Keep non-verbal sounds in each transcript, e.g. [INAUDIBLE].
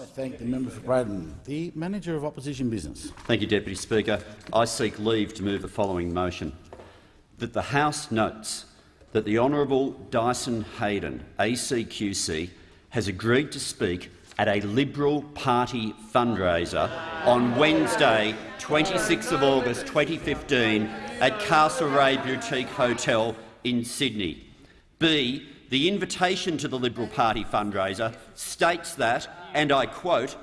I thank the member for Braddon. The Manager of Opposition Business. Thank you, Deputy Speaker. I seek leave to move the following motion. That the House notes that the Honourable Dyson Heydon, ACQC, has agreed to speak at a Liberal Party fundraiser on Wednesday, 26 August 2015 at Castlereagh Boutique Hotel in Sydney. B. The invitation to the Liberal Party fundraiser states that, and I quote,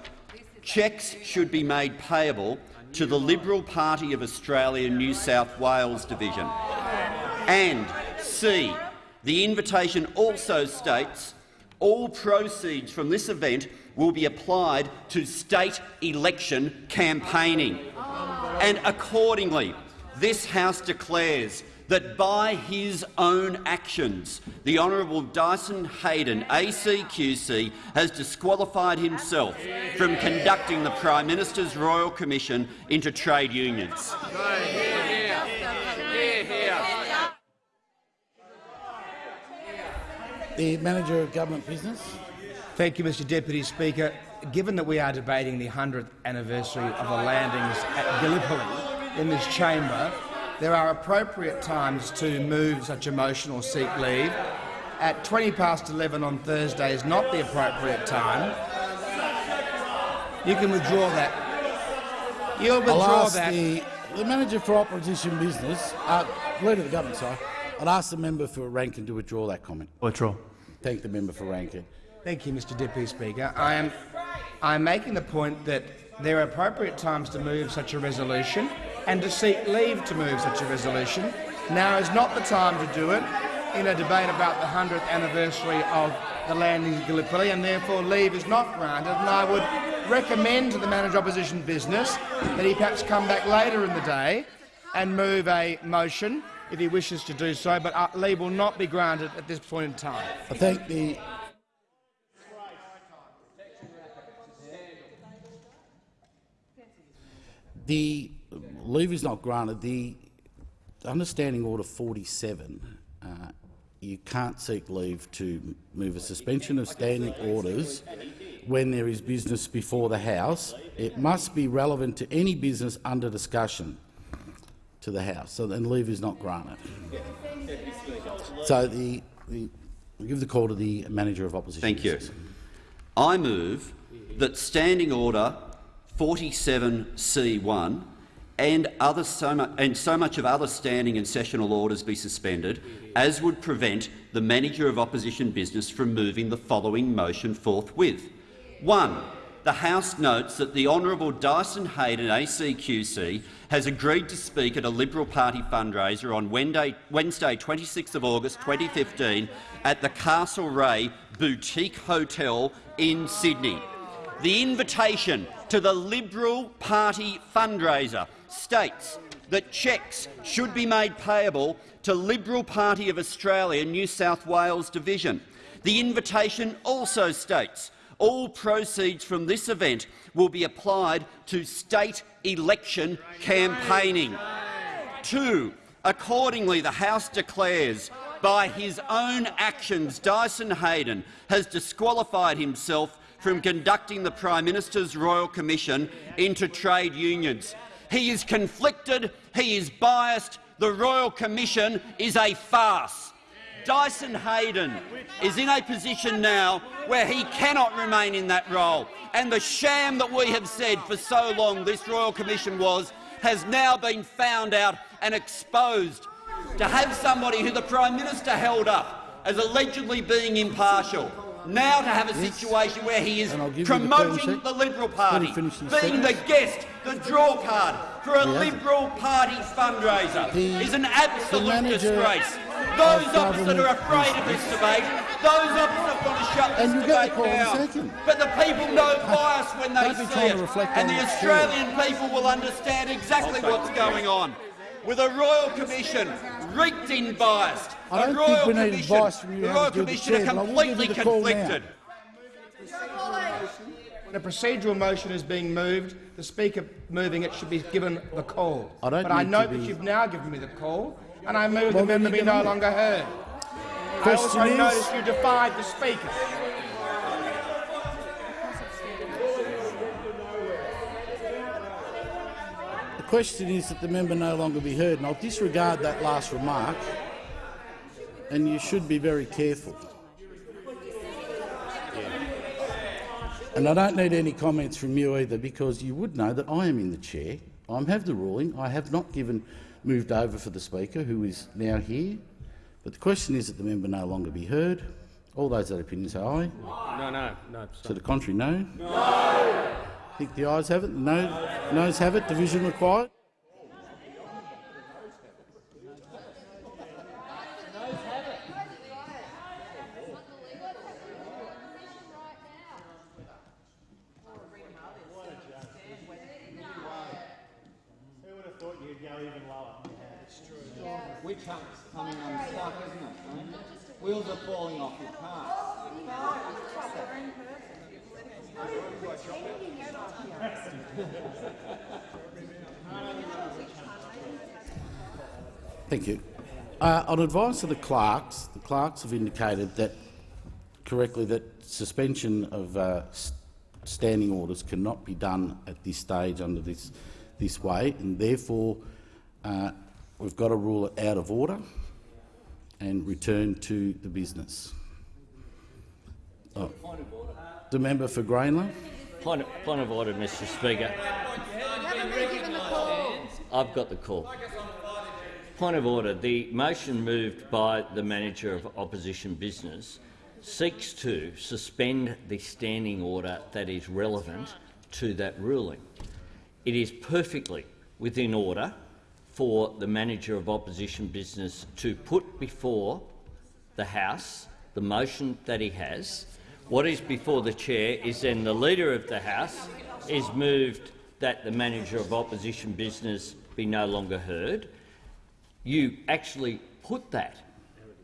cheques should be made payable to the Liberal Party of Australia New South Wales Division. And C. The invitation also states all proceeds from this event will be applied to state election campaigning. And accordingly, this House declares that by his own actions, the Honourable Dyson Heydon, ACQC, has disqualified himself from conducting the Prime Minister's Royal Commission into trade unions. The Manager of Government Business. Thank you, Mr Deputy Speaker. Given that we are debating the 100th anniversary of the landings at Gallipoli in this chamber, there are appropriate times to move such a motion or seek leave. At 20 past 11 on Thursday is not the appropriate time. You can withdraw that. You'll withdraw I'll ask that. the, the Manager for Opposition Business, uh, Leader of the Government, sorry, I'll ask the member for Rankin to withdraw that comment. Withdraw. Thank the member for Rankin. Thank you, Mr Deputy Speaker. I am, I am making the point that there are appropriate times to move such a resolution and to seek leave to move such a resolution. Now is not the time to do it in a debate about the 100th anniversary of the landing of Gallipoli, and therefore leave is not granted. And I would recommend to the manager opposition business that he perhaps come back later in the day and move a motion if he wishes to do so, but uh, leave will not be granted at this point in time. I thank the The leave is not granted. The understanding order 47, uh, you can't seek leave to move a suspension of standing orders when there is business before the House. It must be relevant to any business under discussion to the House, so then leave is not granted. So the, the we give the call to the manager of opposition. Thank you. I move that Standing Order 47C1 and, other so, mu and so much of other standing and sessional orders be suspended as would prevent the Manager of Opposition Business from moving the following motion forthwith. 1. The House notes that the Honourable Dyson Heydon ACQC has agreed to speak at a Liberal Party fundraiser on Wednesday, Wednesday 26 August 2015 at the Castlereagh Boutique Hotel in Sydney. The invitation to the Liberal Party fundraiser states that cheques should be made payable to Liberal Party of Australia New South Wales Division. The invitation also states all proceeds from this event will be applied to state election campaigning. Two, accordingly, the House declares by his own actions Dyson Heydon has disqualified himself from conducting the Prime Minister's Royal Commission into trade unions. He is conflicted, he is biased, the Royal Commission is a farce. Dyson Heydon is in a position now where he cannot remain in that role, and the sham that we have said for so long this Royal Commission was has now been found out and exposed. To have somebody who the Prime Minister held up as allegedly being impartial, now to have a situation where he is And I'll give you the promoting the Liberal Party, him finish being the guest, the draw card for a He. Liberal Party fundraiser The- is an absolute disgrace. Those of opposite are afraid of this debate. Those opposite want to shut this And you'll get debate call in a down. But the people know [LAUGHS] bias when they Don't see it, and the the Australian people will understand exactly what's going on. With a Royal Commission reeked in biased, I don't the Royal think we need Commission, advice from you. The Royal Commission the chair, are completely conflicted. When a procedural motion is being moved, the Speaker moving it should be given the call. I don't but I note that you've now given me the call, and I move well, the member be no longer heard. Question I also is... you defied the Speaker. The question is that the member no longer be heard, and I'll disregard that last remark and you should be very careful. And I don't need any comments from you either, because you would know that I am in the chair. I have the ruling. I have not given moved over for the Speaker, who is now here. But the question is that the member no longer be heard. All those that opinion say aye. No, no, no. To the contrary, no. No. I think the ayes have it. No, noes have it. Division required. Who would have thought you'd go even lower? Coming isn't it? Wheels are falling off your car. Thank you. Uh, on advice of the clerks, the clerks have indicated that correctly that suspension of uh, standing orders cannot be done at this stage under this this way, and therefore uh, we've got to rule it out of order and return to the business. Oh. The member for Grayndler. Point of, point of order, Mr Speaker. I've got the call. Point of order. The motion moved by the manager of opposition business seeks to suspend the standing order that is relevant to that ruling. It is perfectly within order for the manager of opposition business to put before the House the motion that he has. What is before the chair is then the Leader of the House is moved that the manager of opposition business be no longer heard. You actually put that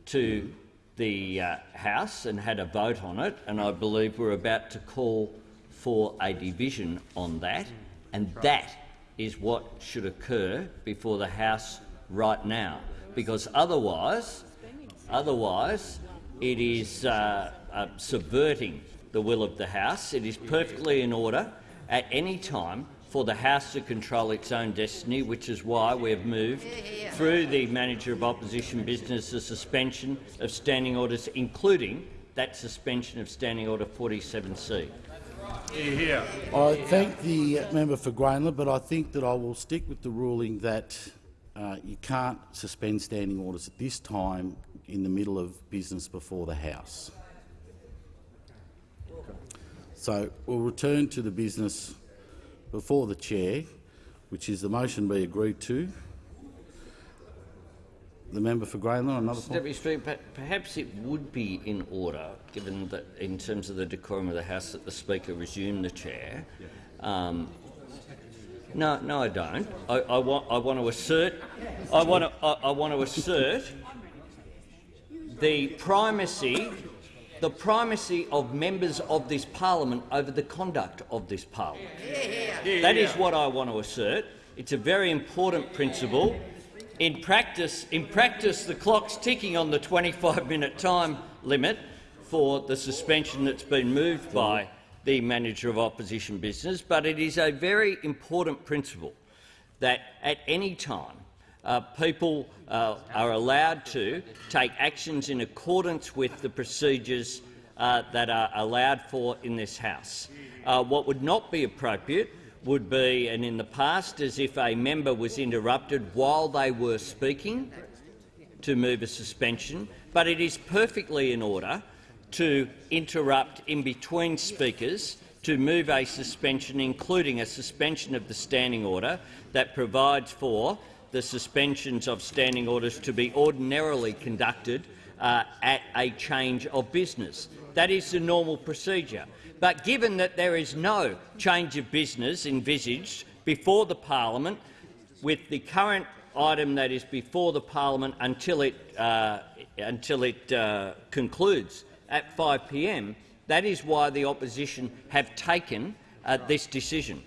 to the uh, House and had a vote on it, and I believe we're about to call for a division on that, and that is what should occur before the House right now, because otherwise, otherwise it is uh, uh, subverting the will of the House. It is perfectly in order at any time for the House to control its own destiny, which is why we have moved through the manager of opposition business the suspension of standing orders, including that suspension of Standing Order 47C. I thank the member for Grayndler, but I think that I will stick with the ruling that uh, you can't suspend standing orders at this time in the middle of business before the House. So we'll return to the business before the chair, which is the motion be agreed to. The member for Grayndler, another point. Deputy Speaker, perhaps it would be in order, given that in terms of the decorum of the House, that the Speaker resume the chair. Um, no, no, I don't. I, I, want, I want to assert. I want to. I, I want to assert the primacy, the primacy of members of this parliament over the conduct of this parliament. That is what I want to assert. It's a very important principle. In practice, in practice, the clock's ticking on the 25-minute time limit for the suspension that's been moved by the manager of opposition business, but it is a very important principle that at any time uh, people uh, are allowed to take actions in accordance with the procedures uh, that are allowed for in this House. Uh, what would not be appropriate would be, and in the past, as if a member was interrupted while they were speaking to move a suspension, but it is perfectly in order to interrupt in between speakers to move a suspension, including a suspension of the standing order that provides for the suspensions of standing orders to be ordinarily conducted uh, at a change of business. That is the normal procedure. But given that there is no change of business envisaged before the parliament, with the current item that is before the parliament until it, uh, until it uh, concludes at 5 p.m., that is why the opposition have taken uh, this decision.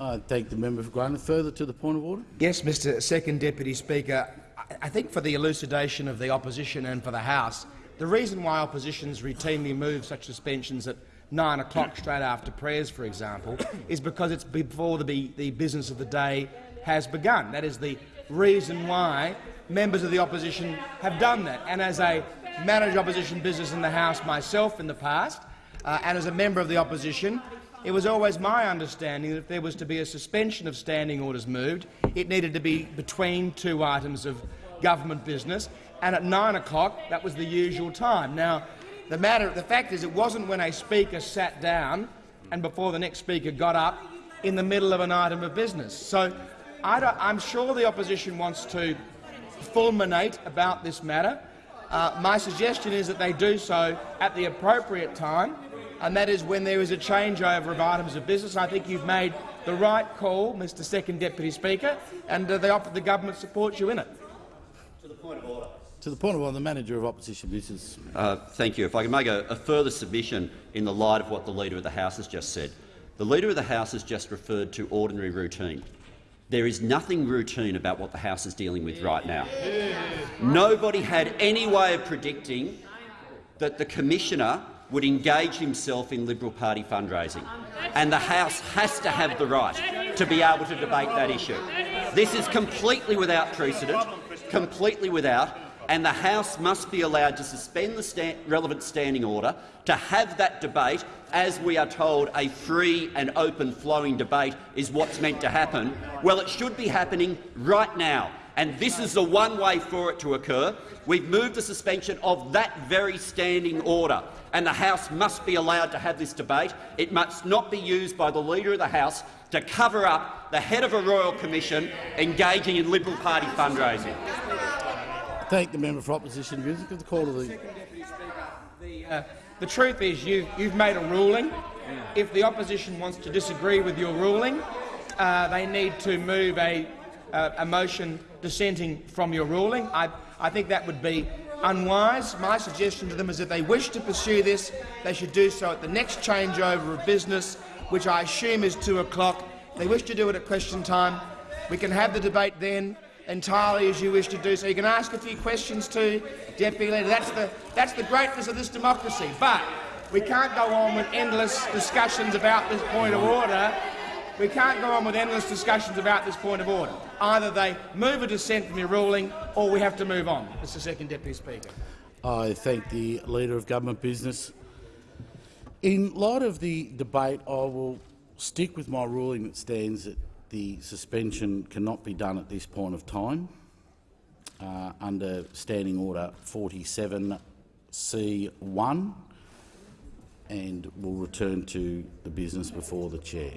I thank the member for Grayndler. Further to the point of order. Yes, Mr Second Deputy Speaker. I- I think for the elucidation of the opposition and for the House, the reason why oppositions routinely move such suspensions at nine o'clock straight after prayers, for example, is because it's before the, the business of the day has begun. That is the reason why members of the opposition have done that. And as a manager opposition business in the House myself in the past, uh, and as a member of the opposition, it was always my understanding that if there was to be a suspension of standing orders moved, it needed to be between two items of government business, and at 9 o'clock that was the usual time. Now, the, matter, the fact is it wasn't when a speaker sat down and before the next speaker got up in the middle of an item of business. So I am sure the opposition wants to fulminate about this matter. Uh, my suggestion is that they do so at the appropriate time and that is when there is a changeover of items of business. I think you've made the right call, Mr Second Deputy Speaker, and uh, the, the government supports you in it. To the point of order. To the point of the manager of opposition business. Uh, thank you. If I can make a, a further submission in the light of what the Leader of the House has just said. The Leader of the House has just referred to ordinary routine. There is nothing routine about what the House is dealing with right now. Nobody had any way of predicting that the Commissioner would engage himself in Liberal Party fundraising. And the House has to have the right to be able to debate that issue. This is completely without precedent, completely without, and the House must be allowed to suspend the sta relevant standing order to have that debate, as we are told a free and open flowing debate is what's meant to happen. Well, it should be happening right now and this is the one way for it to occur. We've moved the suspension of that very standing order, and the House must be allowed to have this debate. It must not be used by the Leader of the House to cover up the head of a royal commission engaging in Liberal Party fundraising. Thank the member for opposition. The call to the. The, uh, the truth is, you, you've made a ruling. If the opposition wants to disagree with your ruling, uh, they need to move a, uh, a motion dissenting from your ruling. I, I think that would be unwise. My suggestion to them is if they wish to pursue this, they should do so at the next changeover of business, which I assume is 2 o'clock. If they wish to do it at question time, we can have the debate then entirely as you wish to do so. You can ask a few questions to Deputy Leader. That's the, that's the greatness of this democracy. But we can't go on with endless discussions about this point of order we can't go on with endless discussions about this point of order. Either they move a dissent from your ruling or we have to move on. Mr Second Deputy Speaker. I thank the Leader of Government Business. In light of the debate, I will stick with my ruling that stands that the suspension cannot be done at this point of time uh, under Standing Order 47C1 and will return to the business before the chair.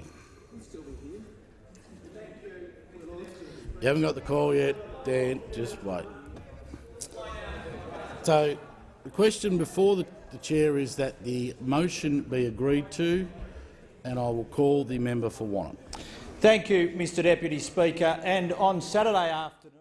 You haven't got the call yet, Dan. Just wait. So the question before the, the chair is that the motion be agreed to, and I will call the member for Wannon. Thank you, Mr Deputy Speaker. And on Saturday afternoon—